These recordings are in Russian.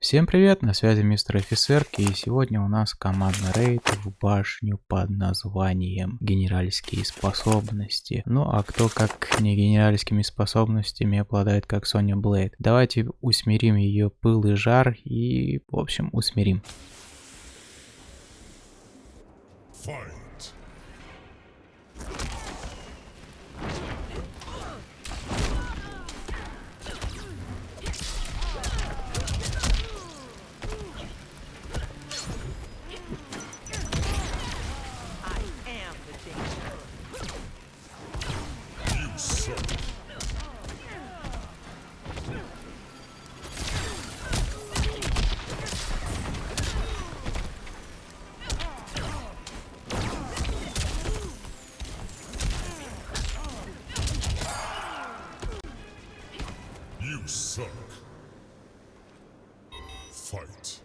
Всем привет, на связи мистер офицерки и сегодня у нас командный рейд в башню под названием генеральские способности. Ну а кто как не генеральскими способностями обладает как Соня Блейд. Давайте усмирим ее пыл и жар и в общем усмирим. Fight. Shit. You suck. Fight.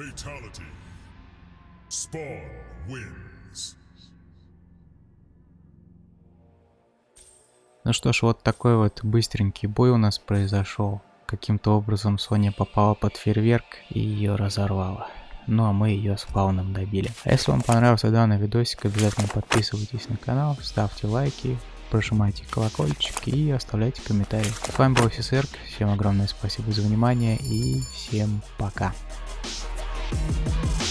Fatality. Spawn wins. Ну что ж, вот такой вот быстренький бой у нас произошел. Каким-то образом Соня попала под фейерверк и ее разорвала. Ну а мы ее с фауном добили. А если вам понравился данный видосик, обязательно подписывайтесь на канал, ставьте лайки, прожимайте колокольчик и оставляйте комментарии. С вами был офицер, всем огромное спасибо за внимание и всем пока. Thank you